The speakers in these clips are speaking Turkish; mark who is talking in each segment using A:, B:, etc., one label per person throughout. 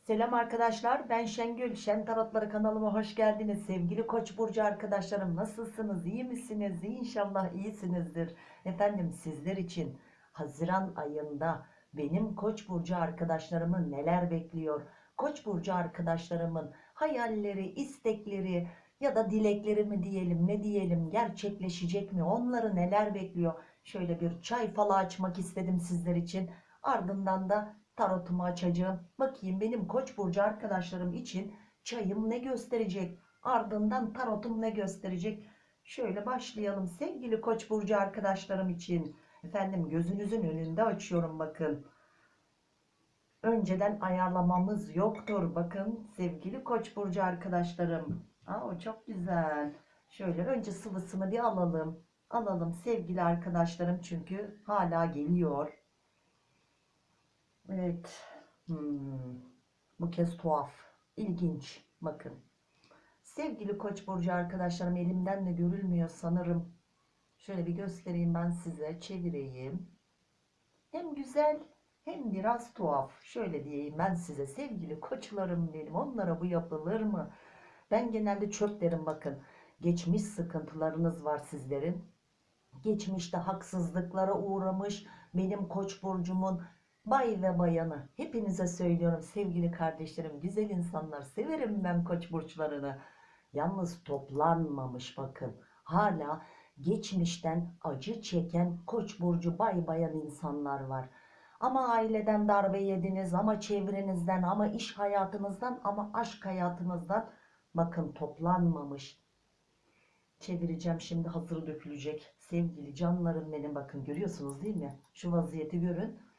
A: Selam arkadaşlar ben Şengül. Şen Tarotları kanalıma hoş geldiniz. Sevgili Koç burcu arkadaşlarım nasılsınız? İyi misiniz? İnşallah iyisinizdir. Efendim sizler için Haziran ayında benim Koç burcu arkadaşlarımı neler bekliyor? Koç burcu arkadaşlarımın hayalleri istekleri ya da dilekleri mi diyelim ne diyelim gerçekleşecek mi? Onları neler bekliyor? Şöyle bir çay falı açmak istedim sizler için. Ardından da tarotumu açacağım. Bakayım benim koç burcu arkadaşlarım için çayım ne gösterecek? Ardından tarotum ne gösterecek? Şöyle başlayalım sevgili koç burcu arkadaşlarım için. Efendim gözünüzün önünde açıyorum bakın. Önceden ayarlamamız yoktur. Bakın sevgili koç burcu arkadaşlarım. Aa, çok güzel. Şöyle önce sıvısını bir alalım. Alalım sevgili arkadaşlarım çünkü hala geliyor. Evet. Hmm. Bu kez tuhaf. İlginç. Bakın. Sevgili Koç burcu arkadaşlarım elimden de görülmüyor sanırım. Şöyle bir göstereyim ben size. Çevireyim. Hem güzel hem biraz tuhaf. Şöyle diyeyim ben size sevgili koçlarım benim. Onlara bu yapılır mı? Ben genelde çöp derim bakın. Geçmiş sıkıntılarınız var sizlerin. Geçmişte haksızlıklara uğramış benim koç burcumun Bay ve bayanı hepinize söylüyorum sevgili kardeşlerim güzel insanlar severim ben koç burçlarını. Yalnız toplanmamış bakın hala geçmişten acı çeken koç burcu bay bayan insanlar var. Ama aileden darbe yediniz ama çevrenizden ama iş hayatınızdan ama aşk hayatınızdan bakın toplanmamış. Çevireceğim şimdi hazır dökülecek sevgili canlarım benim bakın görüyorsunuz değil mi? Şu vaziyeti görün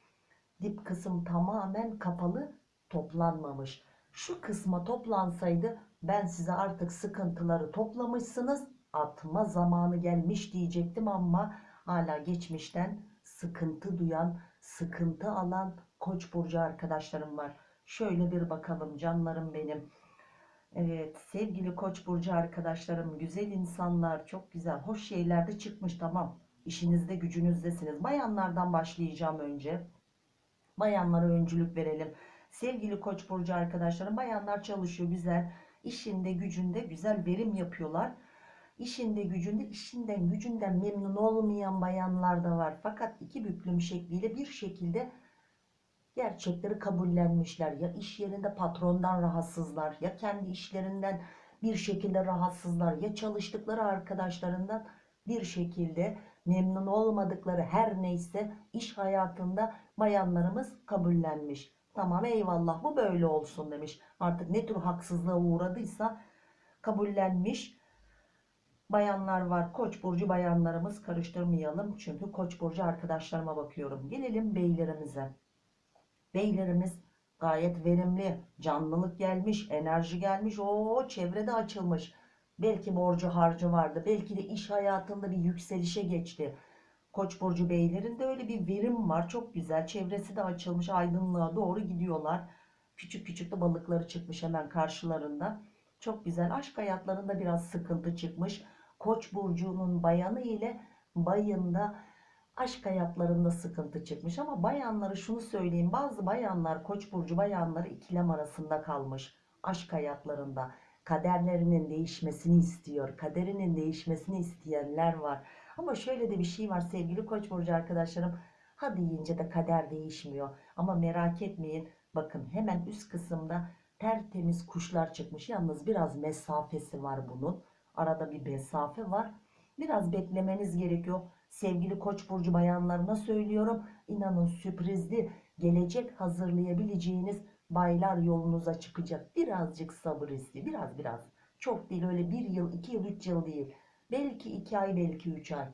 A: dip kısım tamamen kapalı toplanmamış. Şu kısma toplansaydı ben size artık sıkıntıları toplamışsınız atma zamanı gelmiş diyecektim ama hala geçmişten sıkıntı duyan sıkıntı alan koç burcu arkadaşlarım var. Şöyle bir bakalım canlarım benim. Evet sevgili koç burcu arkadaşlarım güzel insanlar çok güzel hoş şeyler de çıkmış tamam işinizde gücünüzdesiniz bayanlardan başlayacağım önce Bayanlara öncülük verelim. Sevgili Koç burcu arkadaşlarım bayanlar çalışıyor güzel. İşinde gücünde güzel verim yapıyorlar. İşinde gücünde işinden gücünden memnun olmayan bayanlar da var. Fakat iki büklüm şekliyle bir şekilde gerçekleri kabullenmişler. Ya iş yerinde patrondan rahatsızlar ya kendi işlerinden bir şekilde rahatsızlar ya çalıştıkları arkadaşlarından bir şekilde memnun olmadıkları her neyse iş hayatında bayanlarımız kabullenmiş. Tamam eyvallah bu böyle olsun demiş. Artık ne tür haksızlığa uğradıysa kabullenmiş. Bayanlar var. Koç burcu bayanlarımız karıştırmayalım. Çünkü koç burcu arkadaşlarıma bakıyorum. Gelelim beylerimize. Beylerimiz gayet verimli. Canlılık gelmiş. Enerji gelmiş. o çevrede açılmış. Belki borcu harcı vardı. Belki de iş hayatında bir yükselişe geçti. Koç burcu beylerinde öyle bir verim var. Çok güzel. Çevresi de açılmış. Aydınlığa doğru gidiyorlar. Küçük küçük de balıkları çıkmış hemen karşılarında. Çok güzel. Aşk hayatlarında biraz sıkıntı çıkmış. Koç burcunun bayanı ile bayında aşk hayatlarında sıkıntı çıkmış. Ama bayanları şunu söyleyeyim. Bazı bayanlar koç burcu bayanları ikilem arasında kalmış. Aşk hayatlarında kaderlerinin değişmesini istiyor. Kaderinin değişmesini isteyenler var. Ama şöyle de bir şey var sevgili koç burcu arkadaşlarım. Ha deyince de kader değişmiyor. Ama merak etmeyin. Bakın hemen üst kısımda tertemiz kuşlar çıkmış. Yalnız biraz mesafesi var bunun. Arada bir mesafe var. Biraz beklemeniz gerekiyor. Sevgili koç burcu bayanlarına söylüyorum. İnanın sürprizli gelecek hazırlayabileceğiniz baylar yolunuza çıkacak. Birazcık sabır istiyor. Biraz biraz. Çok değil öyle bir yıl, iki yıl, üç yıl değil. Belki iki ay, belki üç ay.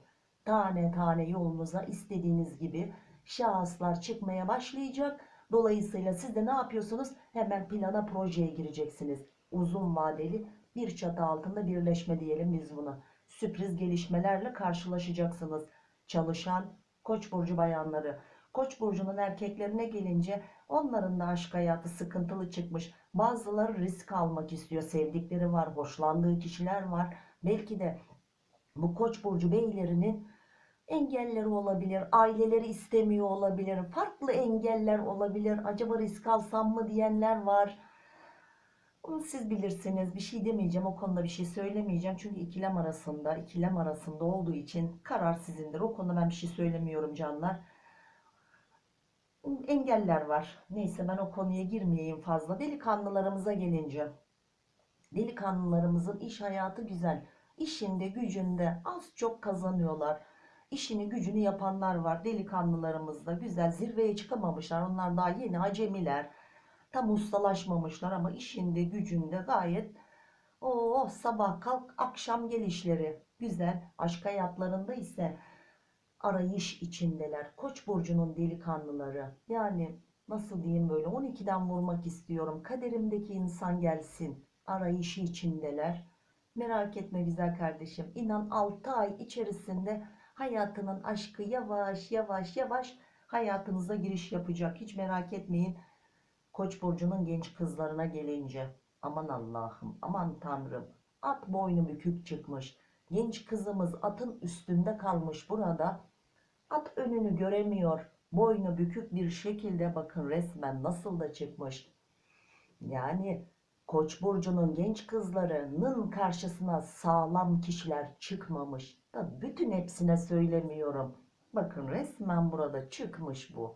A: Tane tane yolunuza istediğiniz gibi şahıslar çıkmaya başlayacak. Dolayısıyla siz de ne yapıyorsunuz? Hemen plana projeye gireceksiniz. Uzun vadeli bir çatı altında birleşme diyelim biz buna. Sürpriz gelişmelerle karşılaşacaksınız. Çalışan koç burcu bayanları. Koç burcunun erkeklerine gelince onların da aşk hayatı sıkıntılı çıkmış. Bazıları risk almak istiyor. Sevdikleri var, hoşlandığı kişiler var. Belki de bu koç burcu beylerinin engelleri olabilir, aileleri istemiyor olabilir, farklı engeller olabilir. Acaba risk alsam mı diyenler var. Onu siz bilirsiniz. Bir şey demeyeceğim. O konuda bir şey söylemeyeceğim. Çünkü ikilem arasında, ikilem arasında olduğu için karar sizindir. O konuda ben bir şey söylemiyorum canlar. Engeller var. Neyse ben o konuya girmeyeyim fazla. Delikanlılarımıza gelince. Delikanlılarımızın iş hayatı güzel. İşinde, gücünde az çok kazanıyorlar. İşini, gücünü yapanlar var. Delikanlılarımızda güzel zirveye çıkamamışlar. Onlar daha yeni acemiler. Tam ustalaşmamışlar ama işinde, gücünde gayet o sabah kalk akşam gelişleri güzel. Aşk hayatlarında ise arayış içindeler. Koç burcunun delikanlıları. Yani nasıl diyeyim böyle 12'den vurmak istiyorum. Kaderimdeki insan gelsin. Arayışı içindeler. Merak etme güzel kardeşim. İnan 6 ay içerisinde hayatının aşkı yavaş yavaş yavaş hayatınıza giriş yapacak. Hiç merak etmeyin. Koç burcunun genç kızlarına gelince aman Allah'ım aman Tanrım at boynu bükük çıkmış. Genç kızımız atın üstünde kalmış burada. At önünü göremiyor. Boynu bükük bir şekilde bakın resmen nasıl da çıkmış. Yani Koç burcunun genç kızlarının karşısına sağlam kişiler çıkmamış. Da bütün hepsine söylemiyorum. Bakın resmen burada çıkmış bu.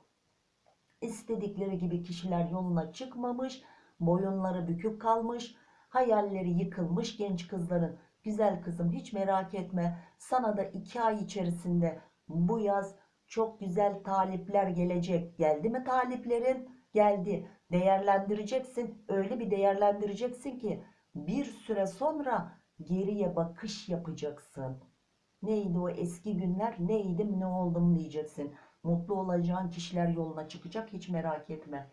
A: İstedikleri gibi kişiler yoluna çıkmamış. Boyunları bükük kalmış. Hayalleri yıkılmış genç kızların. Güzel kızım hiç merak etme. Sana da iki ay içerisinde bu yaz çok güzel talipler gelecek. Geldi mi taliplerin? Geldi. Değerlendireceksin. Öyle bir değerlendireceksin ki bir süre sonra geriye bakış yapacaksın. Neydi o eski günler? Neydim ne oldum diyeceksin. Mutlu olacağın kişiler yoluna çıkacak. Hiç merak etme.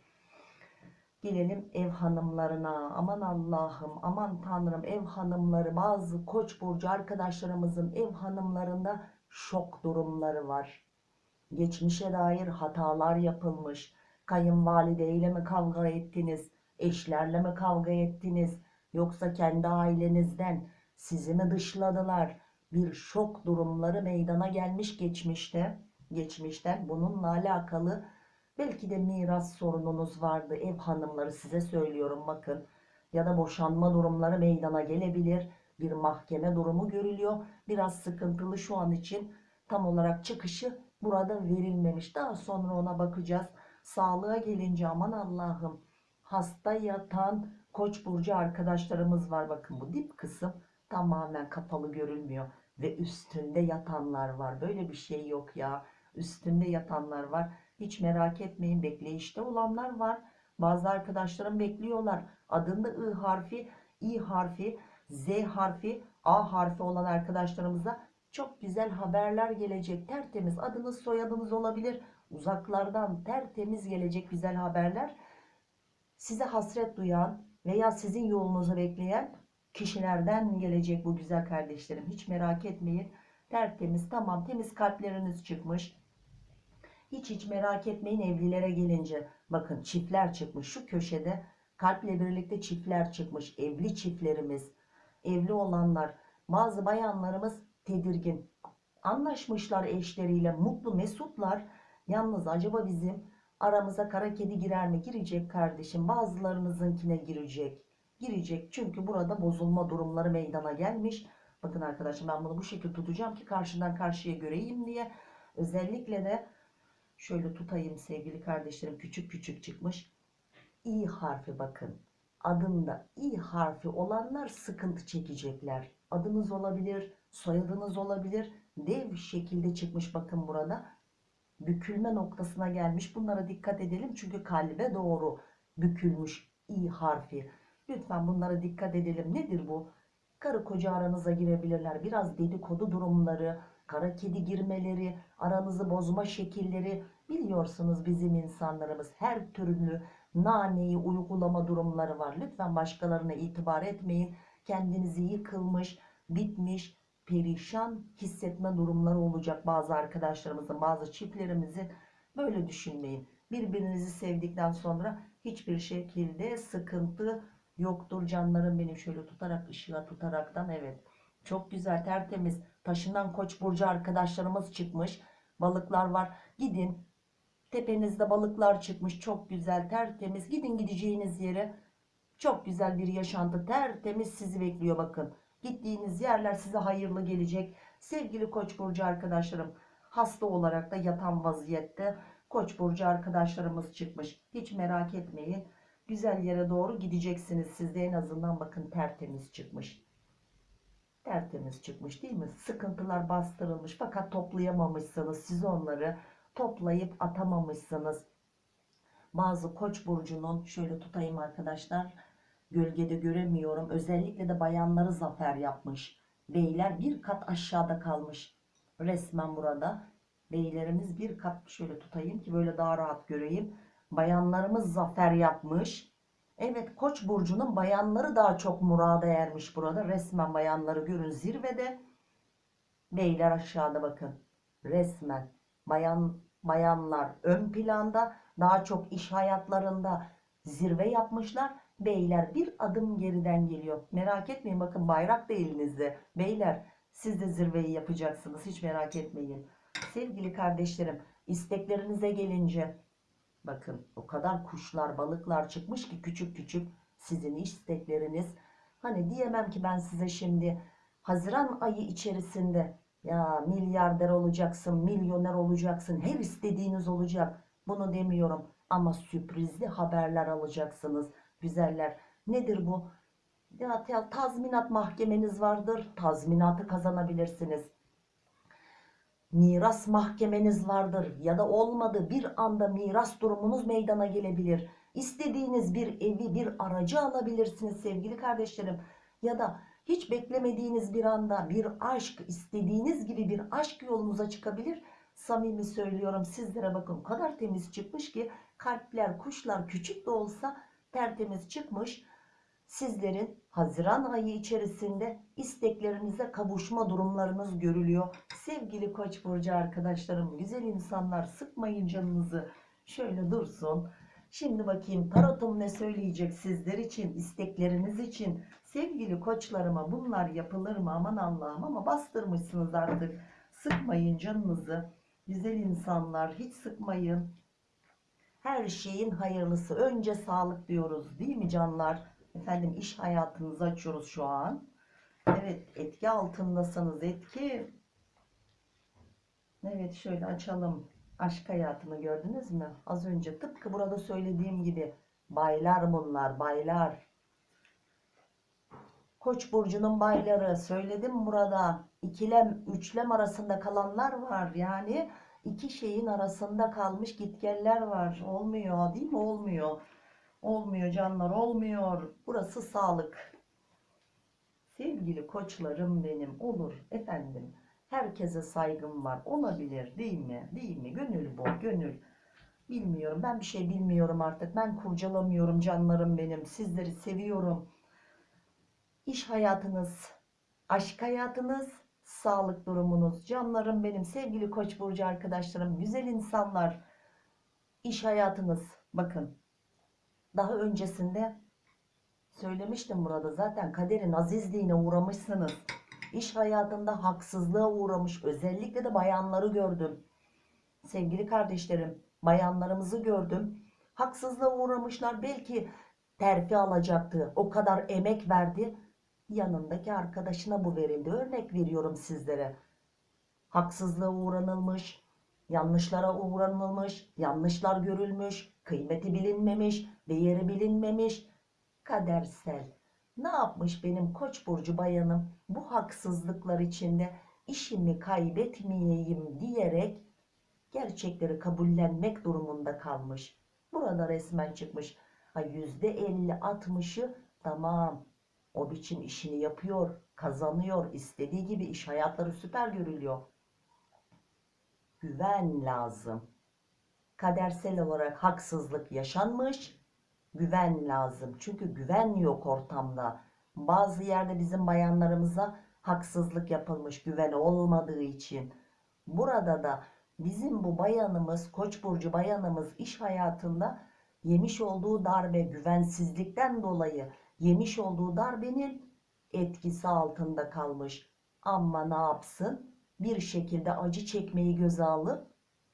A: Gelelim ev hanımlarına. Aman Allah'ım, aman Tanrım ev hanımları bazı koç burcu arkadaşlarımızın ev hanımlarında şok durumları var. Geçmişe dair hatalar yapılmış. Kayınvalideyle mi kavga ettiniz? Eşlerle mi kavga ettiniz? Yoksa kendi ailenizden sizi mi dışladılar? Bir şok durumları meydana gelmiş geçmişte. Geçmişten bununla alakalı belki de miras sorununuz vardı. Ev hanımları size söylüyorum bakın. Ya da boşanma durumları meydana gelebilir. Bir mahkeme durumu görülüyor. Biraz sıkıntılı şu an için tam olarak çıkışı burada verilmemiş. Daha sonra ona bakacağız. Sağlığa gelince aman Allah'ım hasta yatan koç burcu arkadaşlarımız var. Bakın bu dip kısım tamamen kapalı görülmüyor. Ve üstünde yatanlar var. Böyle bir şey yok ya. Üstünde yatanlar var. Hiç merak etmeyin bekleyişte olanlar var. Bazı arkadaşlarım bekliyorlar. Adında I harfi, İ harfi, Z harfi, A harfi olan arkadaşlarımıza çok güzel haberler gelecek. Tertemiz adınız soyadınız olabilir. Uzaklardan tertemiz gelecek güzel haberler. Size hasret duyan veya sizin yolunuzu bekleyen kişilerden gelecek bu güzel kardeşlerim. Hiç merak etmeyin. Tertemiz tamam temiz kalpleriniz çıkmış. Hiç hiç merak etmeyin evlilere gelince. Bakın çiftler çıkmış şu köşede. Kalple birlikte çiftler çıkmış. Evli çiftlerimiz. Evli olanlar. Bazı bayanlarımız tedirgin. Anlaşmışlar eşleriyle. Mutlu mesutlar. Yalnız acaba bizim aramıza kara kedi girer mi? Girecek kardeşim. Bazılarınızınkine girecek. Girecek. Çünkü burada bozulma durumları meydana gelmiş. Bakın arkadaşlar ben bunu bu şekilde tutacağım ki karşıdan karşıya göreyim diye. Özellikle de şöyle tutayım sevgili kardeşlerim. Küçük küçük çıkmış. İ harfi bakın. Adında İ harfi olanlar sıkıntı çekecekler. Adınız olabilir, soyadınız olabilir. Dev şekilde çıkmış bakın burada. Bükülme noktasına gelmiş. Bunlara dikkat edelim çünkü kalbe doğru bükülmüş İ harfi. Lütfen bunlara dikkat edelim. Nedir bu? Karı koca aranıza girebilirler. Biraz dedikodu durumları, kara kedi girmeleri, aranızı bozma şekilleri biliyorsunuz bizim insanlarımız her türlü naneyi uygulama durumları var. Lütfen başkalarına itibar etmeyin. Kendinizi yıkılmış, bitmiş, perişan hissetme durumları olacak bazı arkadaşlarımızın, bazı çiftlerimizin. Böyle düşünmeyin. Birbirinizi sevdikten sonra hiçbir şekilde sıkıntı yoktur canlarım benim şöyle tutarak ışığa tutaraktan evet çok güzel tertemiz taşından Koç burcu arkadaşlarımız çıkmış. Balıklar var. Gidin. Tepenizde balıklar çıkmış. Çok güzel, tertemiz. Gidin gideceğiniz yere. Çok güzel bir yaşantı, tertemiz sizi bekliyor bakın. Gittiğiniz yerler size hayırlı gelecek. Sevgili Koç burcu arkadaşlarım, hasta olarak da yatan vaziyette Koç burcu arkadaşlarımız çıkmış. Hiç merak etmeyin. Güzel yere doğru gideceksiniz. Siz de en azından bakın tertemiz çıkmış. Tertemiz çıkmış değil mi? Sıkıntılar bastırılmış fakat toplayamamışsınız. Siz onları toplayıp atamamışsınız. Bazı Koç burcunun şöyle tutayım arkadaşlar. Gölgede göremiyorum. Özellikle de bayanları zafer yapmış. Beyler bir kat aşağıda kalmış. Resmen burada. Beylerimiz bir kat şöyle tutayım ki böyle daha rahat göreyim. Bayanlarımız zafer yapmış. Evet Koç burcunun bayanları daha çok murada ermiş burada. Resmen bayanları görün zirvede. Beyler aşağıda bakın. Resmen bayan bayanlar ön planda daha çok iş hayatlarında zirve yapmışlar. Beyler bir adım geriden geliyor. Merak etmeyin bakın bayrak da elinizde. Beyler siz de zirveyi yapacaksınız. Hiç merak etmeyin. Sevgili kardeşlerim isteklerinize gelince bakın o kadar kuşlar balıklar çıkmış ki küçük küçük sizin istekleriniz. Hani diyemem ki ben size şimdi Haziran ayı içerisinde ya milyarder olacaksın, milyoner olacaksın, her istediğiniz olacak. Bunu demiyorum ama sürprizli haberler alacaksınız güzeller. Nedir bu? Ya ya tazminat mahkemeniz vardır. Tazminatı kazanabilirsiniz. Miras mahkemeniz vardır ya da olmadı bir anda miras durumunuz meydana gelebilir. İstediğiniz bir evi, bir aracı alabilirsiniz sevgili kardeşlerim. Ya da hiç beklemediğiniz bir anda bir aşk, istediğiniz gibi bir aşk yolunuza çıkabilir. Samimi söylüyorum sizlere bakın o kadar temiz çıkmış ki kalpler, kuşlar küçük de olsa tertemiz çıkmış. Sizlerin Haziran ayı içerisinde isteklerinize kavuşma durumlarınız görülüyor. Sevgili Koç burcu arkadaşlarım, güzel insanlar sıkmayın canınızı. Şöyle dursun. Şimdi bakayım tarotum ne söyleyecek sizler için, istekleriniz için. Sevgili koçlarıma bunlar yapılır mı aman Allah'ım ama bastırmışsınız artık. Sıkmayın canınızı. Güzel insanlar hiç sıkmayın. Her şeyin hayırlısı. Önce sağlık diyoruz değil mi canlar? Efendim iş hayatınızı açıyoruz şu an. Evet etki altındasınız etki. Evet şöyle açalım. Aşk hayatını gördünüz mü? Az önce tıpkı burada söylediğim gibi. Baylar bunlar baylar. Koç burcunun bayları söyledim burada. İkilem üçlem arasında kalanlar var. Yani iki şeyin arasında kalmış gitgeller var. Olmuyor değil mi? Olmuyor. Olmuyor canlar olmuyor. Burası sağlık. Sevgili koçlarım benim olur efendim. Herkese saygım var. Olabilir değil mi? Değil mi? Gönül bu gönül. Bilmiyorum ben bir şey bilmiyorum artık. Ben kurcalamıyorum canlarım benim. Sizleri seviyorum. İş hayatınız, aşk hayatınız, sağlık durumunuz. Canlarım benim sevgili Koç burcu arkadaşlarım, güzel insanlar. İş hayatınız bakın daha öncesinde söylemiştim burada zaten kaderin azizliğine uğramışsınız. İş hayatında haksızlığa uğramış özellikle de bayanları gördüm. Sevgili kardeşlerim bayanlarımızı gördüm. Haksızlığa uğramışlar belki terfi alacaktı. O kadar emek verdi. Yanındaki arkadaşına bu verildi. Örnek veriyorum sizlere. Haksızlığa uğranılmış, yanlışlara uğranılmış, yanlışlar görülmüş, kıymeti bilinmemiş, değeri bilinmemiş, kadersel. Ne yapmış benim koç burcu bayanım bu haksızlıklar içinde işimi kaybetmeyeyim diyerek gerçekleri kabullenmek durumunda kalmış. Burada resmen çıkmış. Ha %50-60'ı tamam o biçim işini yapıyor, kazanıyor, istediği gibi iş hayatları süper görülüyor. Güven lazım. Kadersel olarak haksızlık yaşanmış. Güven lazım. Çünkü güven yok ortamda. Bazı yerde bizim bayanlarımıza haksızlık yapılmış güven olmadığı için. Burada da bizim bu bayanımız, Koç burcu bayanımız iş hayatında yemiş olduğu darbe güvensizlikten dolayı yemiş olduğu darbenin etkisi altında kalmış. Ama ne yapsın? Bir şekilde acı çekmeyi göze alıp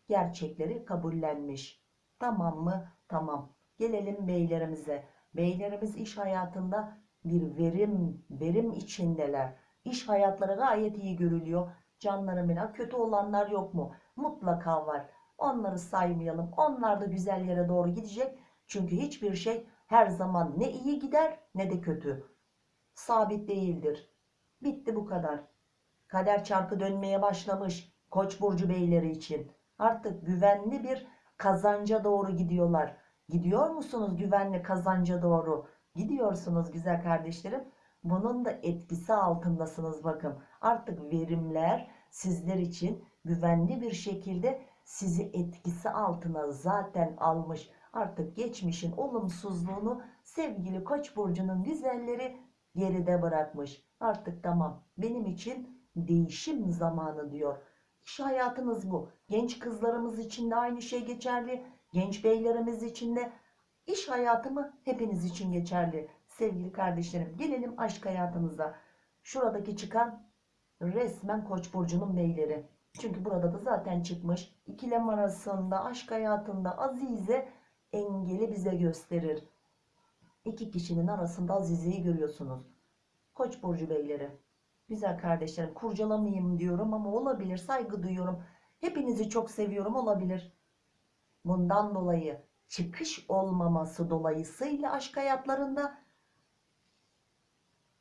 A: gerçekleri kabullenmiş. Tamam mı? Tamam. Gelelim beylerimize. Beylerimiz iş hayatında bir verim, verim içindeler. İş hayatları gayet iyi görülüyor. Canlarım. Kötü olanlar yok mu? Mutlaka var. Onları saymayalım. Onlar da güzel yere doğru gidecek. Çünkü hiçbir şey her zaman ne iyi gider ne de kötü. Sabit değildir. Bitti bu kadar. Kader çarkı dönmeye başlamış Koç burcu beyleri için. Artık güvenli bir kazanca doğru gidiyorlar. Gidiyor musunuz güvenli kazanca doğru? Gidiyorsunuz güzel kardeşlerim. Bunun da etkisi altındasınız bakın. Artık verimler sizler için güvenli bir şekilde sizi etkisi altına zaten almış. Artık geçmişin olumsuzluğunu sevgili Koç burcunun güzelleri geride bırakmış. Artık tamam benim için değişim zamanı diyor. İş hayatınız bu. Genç kızlarımız için de aynı şey geçerli. Genç beylerimiz için de iş hayatı mı hepiniz için geçerli. Sevgili kardeşlerim gelelim aşk hayatınıza. Şuradaki çıkan resmen Koç burcunun beyleri. Çünkü burada da zaten çıkmış. İkilem arasında aşk hayatında Azize engeli bize gösterir. İki kişinin arasında Azize'yi görüyorsunuz. Koç burcu beyleri. Güzel kardeşlerim kurcalamayayım diyorum ama olabilir saygı duyuyorum. Hepinizi çok seviyorum olabilir. Bundan dolayı çıkış olmaması dolayısıyla aşk hayatlarında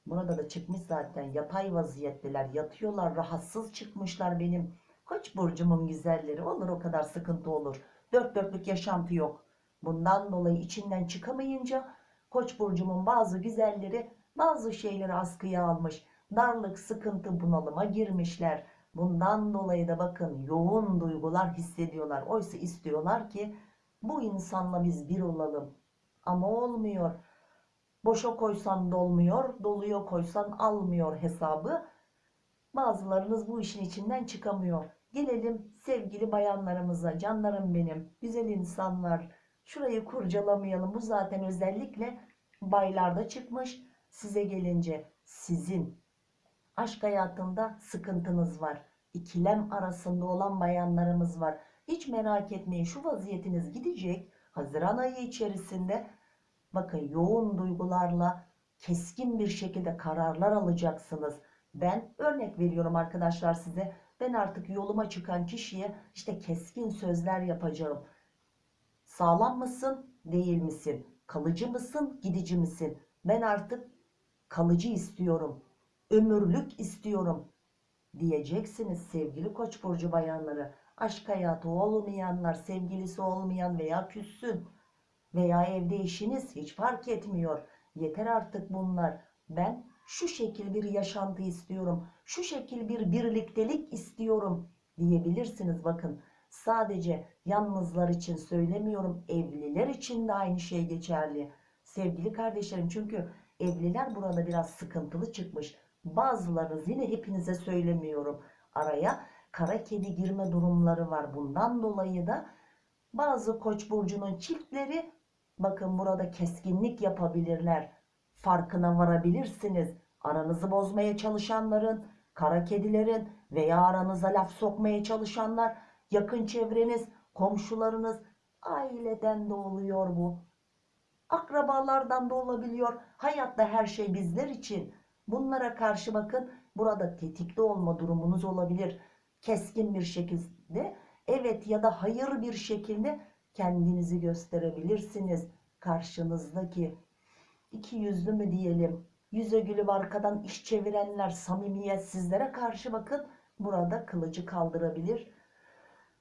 A: burada da çıkmış zaten. Yatay vaziyetteler yatıyorlar rahatsız çıkmışlar benim. Koç burcumun güzelleri olur o kadar sıkıntı olur. Dört dörtlük yaşantı yok. Bundan dolayı içinden çıkamayınca koç burcumun bazı güzelleri bazı şeyleri askıya almış darlık sıkıntı bunalıma girmişler. Bundan dolayı da bakın yoğun duygular hissediyorlar. Oysa istiyorlar ki bu insanla biz bir olalım. Ama olmuyor. Boşa koysan dolmuyor doluyor koysan almıyor hesabı. Bazılarınız bu işin içinden çıkamıyor. Gelelim sevgili bayanlarımıza. Canlarım benim güzel insanlar. Şurayı kurcalamayalım. Bu zaten özellikle baylarda çıkmış. Size gelince sizin aşk hayatında sıkıntınız var ikilem arasında olan bayanlarımız var. Hiç merak etmeyin şu vaziyetiniz gidecek Haziran ayı içerisinde bakın yoğun duygularla keskin bir şekilde kararlar alacaksınız. Ben örnek veriyorum arkadaşlar size ben artık yoluma çıkan kişiye işte keskin sözler yapacağım. Sağlam mısın değil misin? Kalıcı mısın gidici misin? Ben artık kalıcı istiyorum ömürlük istiyorum diyeceksiniz sevgili koç burcu bayanları. Aşk hayatı olmayanlar sevgilisi olmayan veya küssün veya evde eşiniz hiç fark etmiyor. Yeter artık bunlar. Ben şu şekil bir yaşantı istiyorum şu şekil bir birliktelik istiyorum diyebilirsiniz. Bakın sadece yalnızlar için söylemiyorum evliler için de aynı şey geçerli sevgili kardeşlerim. Çünkü evliler burada biraz sıkıntılı çıkmış bazılarınız yine hepinize söylemiyorum araya kara kedi girme durumları var. Bundan dolayı da bazı koç burcunun çiftleri bakın burada keskinlik yapabilirler farkına varabilirsiniz. Aranızı bozmaya çalışanların kara kedilerin veya aranıza laf sokmaya çalışanlar yakın çevreniz komşularınız aileden de oluyor bu. Akrabalardan da olabiliyor. Hayatta her şey bizler için bunlara karşı bakın burada tetikte olma durumunuz olabilir. Keskin bir şekilde evet ya da hayır bir şekilde kendinizi gösterebilirsiniz karşınızdaki. İki yüzlü mü diyelim yüze gülüp arkadan iş çevirenler samimiyet sizlere karşı bakın burada kılıcı kaldırabilir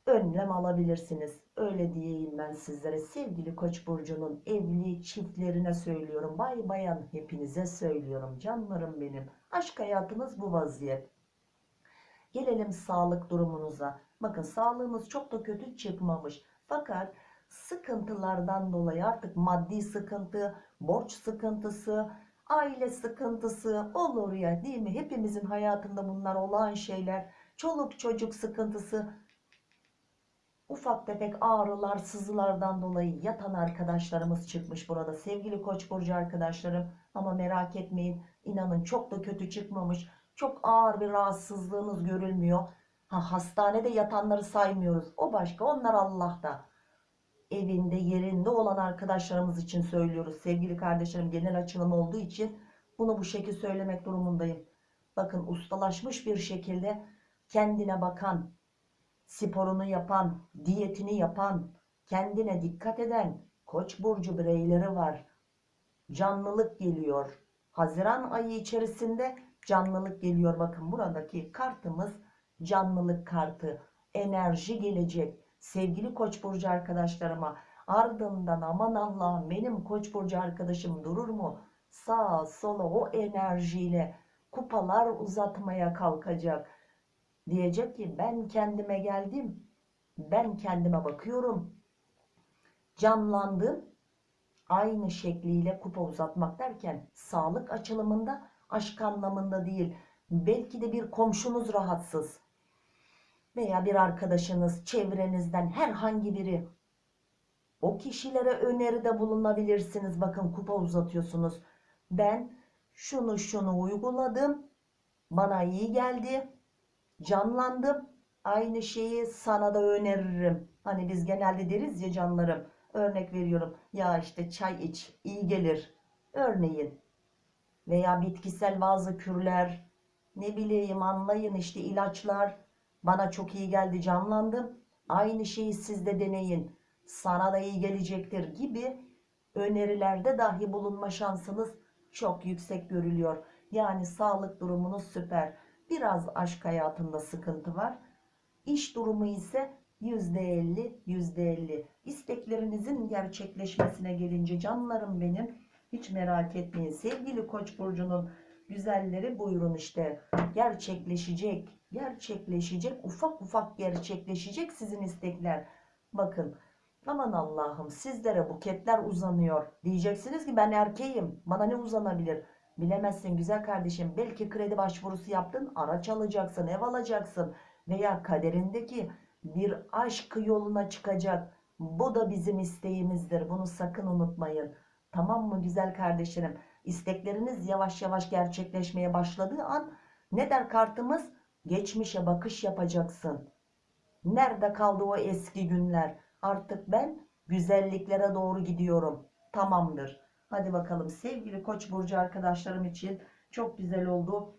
A: önlem alabilirsiniz öyle diyeyim ben sizlere sevgili koç burcunun evli çiftlerine söylüyorum bay bayan hepinize söylüyorum canlarım benim aşk hayatınız bu vaziyet Gelelim sağlık durumunuza. Bakın sağlığınız çok da kötü çıkmamış. Fakat sıkıntılardan dolayı artık maddi sıkıntı, borç sıkıntısı, aile sıkıntısı olur ya değil mi? Hepimizin hayatında bunlar olan şeyler. Çoluk çocuk sıkıntısı, ufak tefek ağrılar, sızılardan dolayı yatan arkadaşlarımız çıkmış burada. Sevgili Koç burcu arkadaşlarım ama merak etmeyin. inanın çok da kötü çıkmamış. Çok ağır bir rahatsızlığınız görülmüyor. Ha, hastanede yatanları saymıyoruz. O başka onlar Allah'ta. Evinde yerinde olan arkadaşlarımız için söylüyoruz. Sevgili kardeşlerim genel açılım olduğu için bunu bu şekilde söylemek durumundayım. Bakın ustalaşmış bir şekilde kendine bakan, sporunu yapan, diyetini yapan, kendine dikkat eden Koç burcu bireyleri var. Canlılık geliyor. Haziran ayı içerisinde canlılık geliyor. Bakın buradaki kartımız canlılık kartı. Enerji gelecek. Sevgili Koç burcu arkadaşlarıma ardından aman Allah'ım benim Koç burcu arkadaşım durur mu? Sağa sola o enerjiyle kupalar uzatmaya kalkacak. Diyecek ki ben kendime geldim. Ben kendime bakıyorum. Canlandım. Aynı şekliyle kupa uzatmak derken sağlık açılımında aşk anlamında değil. Belki de bir komşunuz rahatsız. Veya bir arkadaşınız çevrenizden herhangi biri. O kişilere öneride bulunabilirsiniz. Bakın kupa uzatıyorsunuz. Ben şunu şunu uyguladım. Bana iyi geldi. Canlandım. Aynı şeyi sana da öneririm. Hani biz genelde deriz ya canlarım. Örnek veriyorum. Ya işte çay iç, iyi gelir. Örneğin. Veya bitkisel bazı kürler. Ne bileyim anlayın işte ilaçlar. Bana çok iyi geldi, canlandım. Aynı şeyi siz de deneyin. Sana da iyi gelecektir gibi önerilerde dahi bulunma şansınız çok yüksek görülüyor. Yani sağlık durumunuz süper. Biraz aşk hayatında sıkıntı var. İş durumu ise %50 %50. İsteklerinizin gerçekleşmesine gelince canlarım benim hiç merak etmeyin. Sevgili Koç burcunun güzelleri buyurun işte gerçekleşecek. Gerçekleşecek. Ufak ufak gerçekleşecek sizin istekler. Bakın aman Allah'ım sizlere buketler uzanıyor. Diyeceksiniz ki ben erkeğim. Bana ne uzanabilir? Bilemezsin güzel kardeşim. Belki kredi başvurusu yaptın. Araç alacaksın, ev alacaksın. Veya kaderindeki bir aşk yoluna çıkacak. Bu da bizim isteğimizdir. Bunu sakın unutmayın. Tamam mı güzel kardeşlerim? İstekleriniz yavaş yavaş gerçekleşmeye başladığı an ne der kartımız? Geçmişe bakış yapacaksın. Nerede kaldı o eski günler? Artık ben güzelliklere doğru gidiyorum. Tamamdır. Hadi bakalım sevgili Koç burcu arkadaşlarım için çok güzel oldu.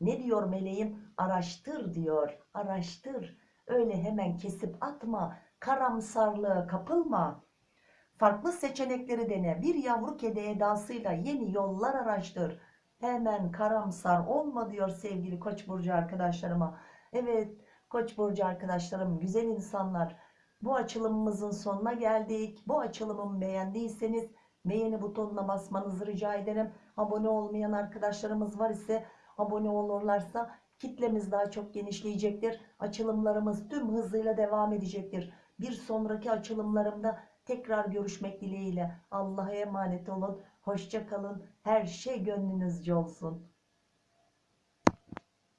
A: Ne diyor meleğim? Araştır diyor. Araştır. Öyle hemen kesip atma. Karamsarlığa kapılma. Farklı seçenekleri dene. Bir yavru kedi edasıyla yeni yollar araştır. Hemen karamsar olma diyor sevgili Koç burcu arkadaşlarıma. Evet Koç burcu arkadaşlarım, güzel insanlar. Bu açılımımızın sonuna geldik. Bu açılımımı beğendiyseniz beğeni butonuna basmanızı rica ederim. Abone olmayan arkadaşlarımız var ise abone olurlarsa kitlemiz daha çok genişleyecektir. Açılımlarımız tüm hızıyla devam edecektir. Bir sonraki açılımlarımda tekrar görüşmek dileğiyle. Allah'a emanet olun. Hoşça kalın. Her şey gönlünüzce olsun.